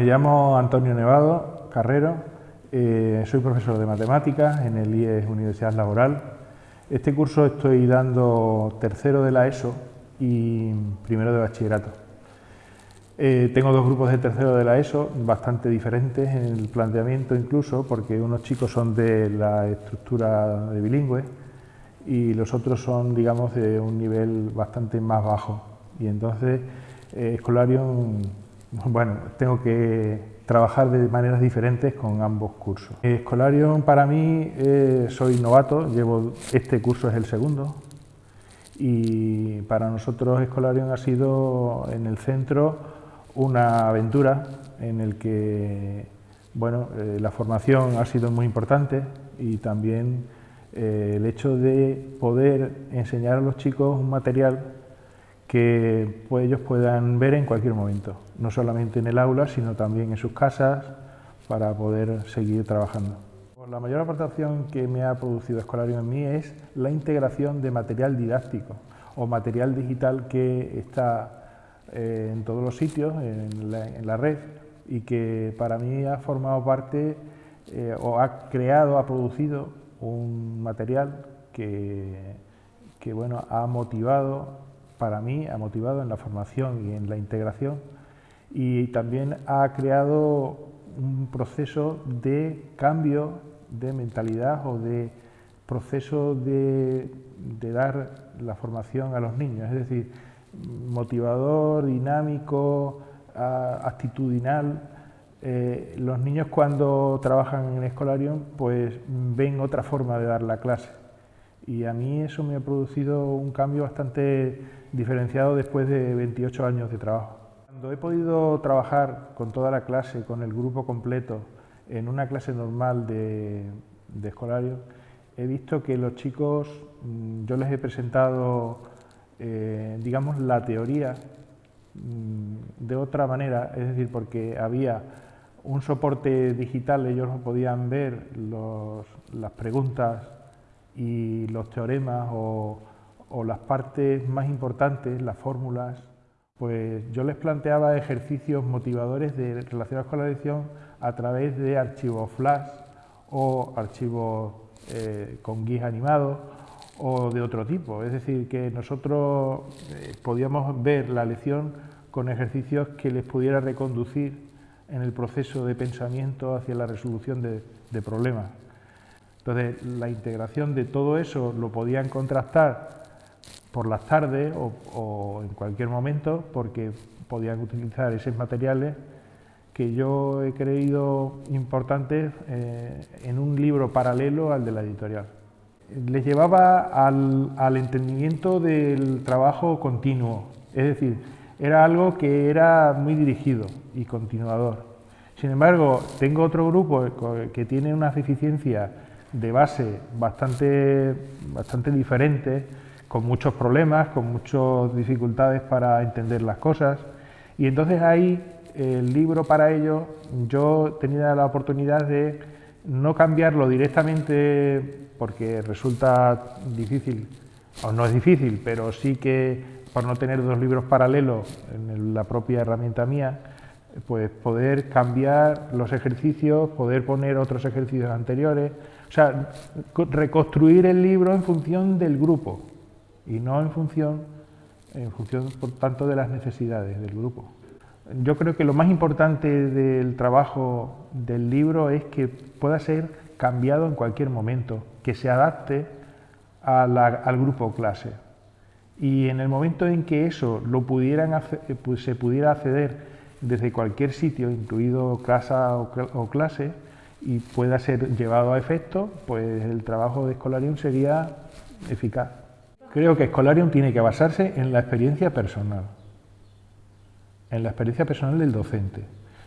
Me llamo Antonio Nevado Carrero, eh, soy profesor de matemáticas en el IES Universidad Laboral. Este curso estoy dando tercero de la ESO y primero de bachillerato. Eh, tengo dos grupos de tercero de la ESO, bastante diferentes en el planteamiento incluso, porque unos chicos son de la estructura de bilingüe y los otros son, digamos, de un nivel bastante más bajo. Y entonces, eh, bueno, tengo que trabajar de maneras diferentes con ambos cursos. Escolarium para mí, eh, soy novato, llevo este curso es el segundo y para nosotros Escolarium ha sido en el centro una aventura en el que bueno, eh, la formación ha sido muy importante y también eh, el hecho de poder enseñar a los chicos un material que pues, ellos puedan ver en cualquier momento, no solamente en el aula, sino también en sus casas, para poder seguir trabajando. La mayor aportación que me ha producido Escolario en mí es la integración de material didáctico o material digital que está eh, en todos los sitios, en la, red, y que para mí ha formado parte eh, o ha creado, ha producido un material que, que bueno, ha motivado para mí ha motivado en la formación y en la integración y también ha creado un proceso de cambio de mentalidad o de proceso de, dar la formación a los niños, es decir, motivador, dinámico, actitudinal. Eh, los niños cuando trabajan en Escolarium pues ven otra forma de dar la clase y a mí eso me ha producido un cambio bastante diferenciado después de 28 años de trabajo. Cuando he podido trabajar con toda la clase, con el grupo completo, en una clase normal de, de escolario, he visto que los chicos, mm, yo les he presentado, eh, digamos, la teoría mm, de otra manera, es decir, porque había un soporte digital, ellos podían ver las preguntas y los teoremas o, las partes más importantes, las fórmulas, pues yo les planteaba ejercicios motivadores de, relacionados con la lección a través de archivos flash o archivos eh, con guías animados o de otro tipo. Es decir, que nosotros eh, podíamos ver la lección con ejercicios que les pudiera reconducir en el proceso de pensamiento hacia la resolución de problemas. Entonces, la integración de todo eso lo podían contrastar por las tardes o, en cualquier momento porque podían utilizar esos materiales que yo he creído importantes eh, en un libro paralelo al de la editorial. Les llevaba al, al entendimiento del trabajo continuo, es decir, era algo que era muy dirigido y continuador. Sin embargo, tengo otro grupo que tiene unas deficiencias de base bastante, bastante diferentes, con muchos problemas, con muchas dificultades para entender las cosas. Y entonces ahí el libro para ello yo tenía la oportunidad de no cambiarlo directamente porque resulta difícil, o no es difícil, pero sí que por no tener dos libros paralelos en la propia herramienta mía, pues poder cambiar los ejercicios, poder poner otros ejercicios anteriores, o sea, reconstruir el libro en función del grupo y no en función, en función, por tanto, de las necesidades del grupo. Yo creo que lo más importante del trabajo del libro es que pueda ser cambiado en cualquier momento, que se adapte al grupo clase. Y en el momento en que eso lo pudieran pues se pudiera acceder desde cualquier sitio, incluido casa o clase, y pueda ser llevado a efecto, pues el trabajo de Escolarium sería eficaz. Creo que Escolarium tiene que basarse en la experiencia personal, en la experiencia personal del docente.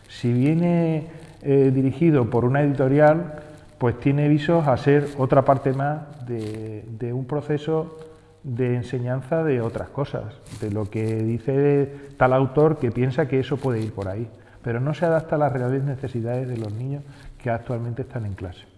Si viene eh, dirigido por una editorial, pues tiene visos a ser otra parte más de, de un proceso de enseñanza de otras cosas, de lo que dice tal autor que piensa que eso puede ir por ahí, pero no se adapta a las reales necesidades de los niños que actualmente están en clase.